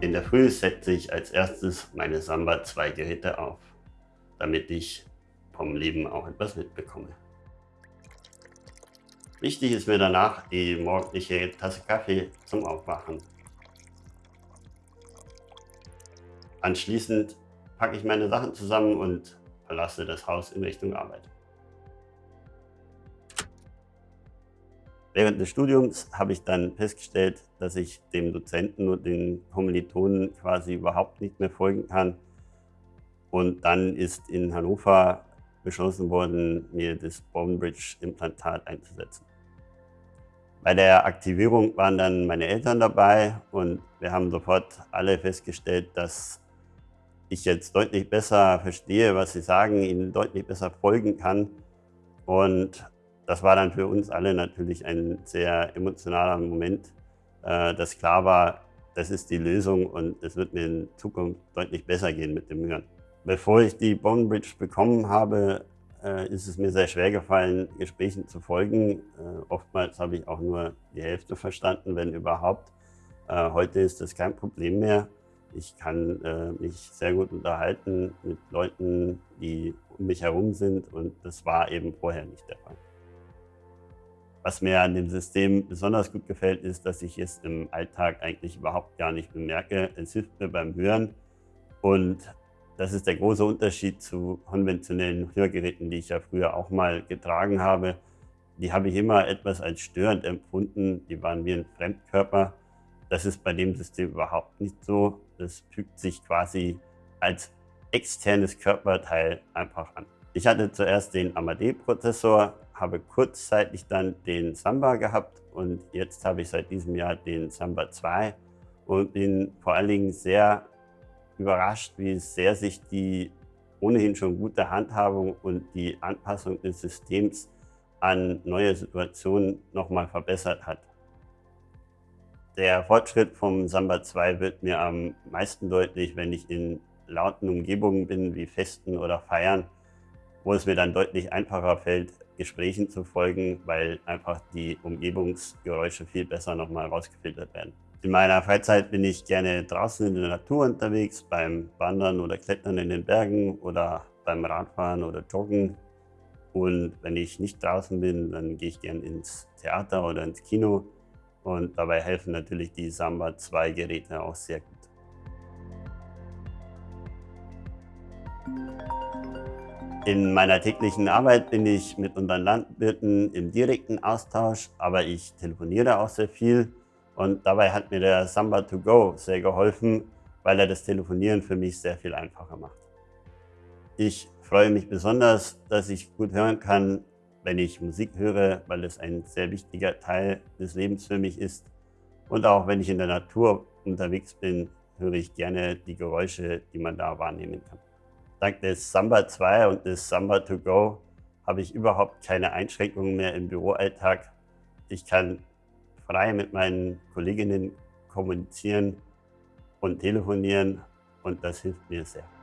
In der Früh setze ich als erstes meine Samba 2 Geräte auf, damit ich vom Leben auch etwas mitbekomme. Wichtig ist mir danach die morgendliche Tasse Kaffee zum Aufwachen. Anschließend packe ich meine Sachen zusammen und verlasse das Haus in Richtung Arbeit. Während des Studiums habe ich dann festgestellt, dass ich dem Dozenten und den Kommilitonen quasi überhaupt nicht mehr folgen kann. Und dann ist in Hannover beschlossen worden, mir das Bone-Bridge-Implantat einzusetzen. Bei der Aktivierung waren dann meine Eltern dabei und wir haben sofort alle festgestellt, dass ich jetzt deutlich besser verstehe, was sie sagen, ihnen deutlich besser folgen kann. Und das war dann für uns alle natürlich ein sehr emotionaler Moment, äh, dass klar war, das ist die Lösung und es wird mir in Zukunft deutlich besser gehen mit dem Hören. Bevor ich die Bone Bridge bekommen habe, äh, ist es mir sehr schwer gefallen, Gesprächen zu folgen. Äh, oftmals habe ich auch nur die Hälfte verstanden, wenn überhaupt. Heute ist das kein Problem mehr. Ich kann mich sehr gut unterhalten mit Leuten, die um mich herum sind und das war eben vorher nicht der Fall. Was mir an dem System besonders gut gefällt, ist, dass ich es im Alltag eigentlich überhaupt gar nicht bemerke. Es hilft mir beim Hören und das ist der große Unterschied zu konventionellen Hörgeräten, die ich ja früher auch mal getragen habe. Die habe ich immer etwas als störend empfunden. Die waren wie ein Fremdkörper. Das ist bei dem System überhaupt nicht so. Das fügt sich quasi als externes Körperteil einfach an. Ich hatte zuerst den AMD-Prozessor, habe kurzzeitig dann den Samba gehabt und jetzt habe ich seit diesem Jahr den Samba 2 und bin vor allen Dingen sehr überrascht, wie sehr sich die ohnehin schon gute Handhabung und die Anpassung des Systems an neue Situationen nochmal verbessert hat. Der Fortschritt vom Samba 2 wird mir am meisten deutlich, wenn ich in lauten Umgebungen bin, wie Festen oder Feiern, wo es mir dann deutlich einfacher fällt, Gesprächen zu folgen, weil einfach die Umgebungsgeräusche viel besser nochmal rausgefiltert werden. In meiner Freizeit bin ich gerne draußen in der Natur unterwegs, beim Wandern oder Klettern in den Bergen oder beim Radfahren oder Joggen. Und wenn ich nicht draußen bin, dann gehe ich gerne ins Theater oder ins Kino. Und dabei helfen natürlich die Samba 2 Geräte auch sehr gut. In meiner täglichen Arbeit bin ich mit unseren Landwirten im direkten Austausch, aber ich telefoniere auch sehr viel und dabei hat mir der Samba 2 Go sehr geholfen, weil er das Telefonieren für mich sehr viel einfacher macht. Ich freue mich besonders, dass ich gut hören kann, wenn ich Musik höre, weil es ein sehr wichtiger Teil des Lebens für mich ist. Und auch wenn ich in der Natur unterwegs bin, höre ich gerne die Geräusche, die man da wahrnehmen kann. Dank des Samba 2 und des Samba 2 Go habe ich überhaupt keine Einschränkungen mehr im Büroalltag. Ich kann frei mit meinen Kolleginnen kommunizieren und telefonieren und das hilft mir sehr.